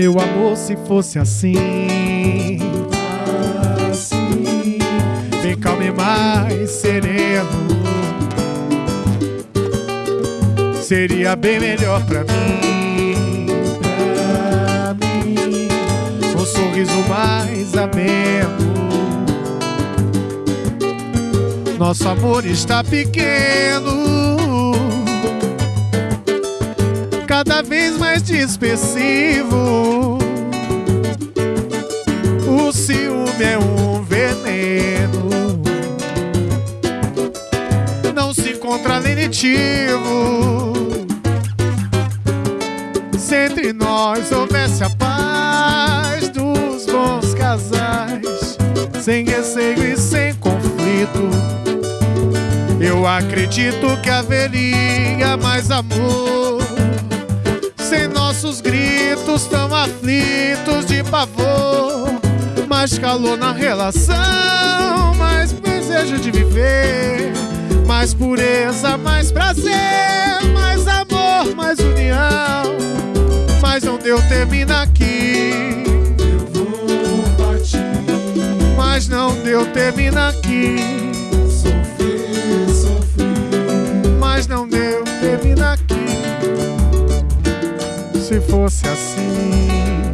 meu amor, se fosse assim. Assim, Bem calmo e mais sereno. Seria bem melhor pra mim. pra mim, Um sorriso mais ameno. Nosso amor está pequeno, cada vez mais dispersivo. É um veneno, não se encontra lenitivo. Se entre nós houvesse a paz dos bons casais, sem receio e sem conflito, eu acredito que haveria mais amor. Sem nossos gritos tão aflitos de pavor, mais calor na relação, mais desejo de viver, mais pureza, mais prazer, mais amor, mais união. Mas não deu, termina aqui. eu vou partir. Mas não deu, termina aqui. Sofrer, sofrer, Mas não deu, termina aqui. Se fosse assim,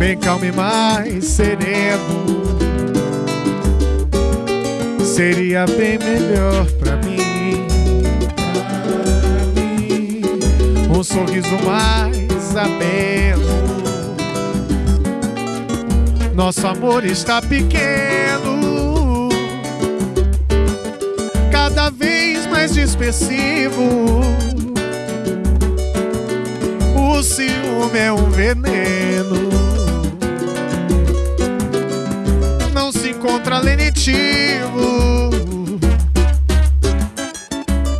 bem calmo e mais sereno, seria bem melhor pra mim. mim, Um sorriso mais ameno. Nosso amor está pequeno, cada vez mais dispersivo. O ciúme é um veneno, não se encontra lenitivo.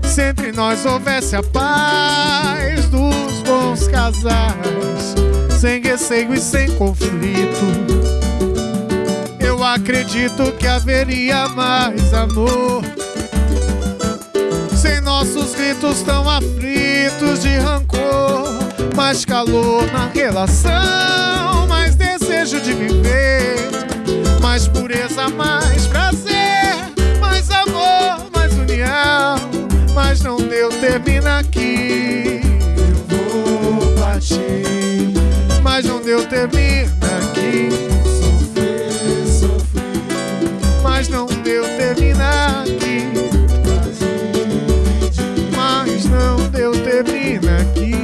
Se entre nós houvesse a paz dos bons casais, sem receio e sem conflito, eu acredito que haveria mais amor. Sem nossos gritos tão aflitos de rancor, mais calor na relação, mais desejo de viver, mais pureza, mais prazer, mais amor, mais união. Mas não deu, termina aqui. eu vou partir. Mas não deu, termina aqui. Sofrer, sofrer, Mas não deu, termina aqui. Mas não deu, termina aqui.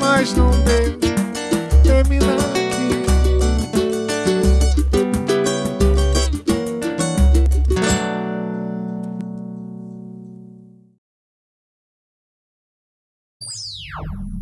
Mas não deu,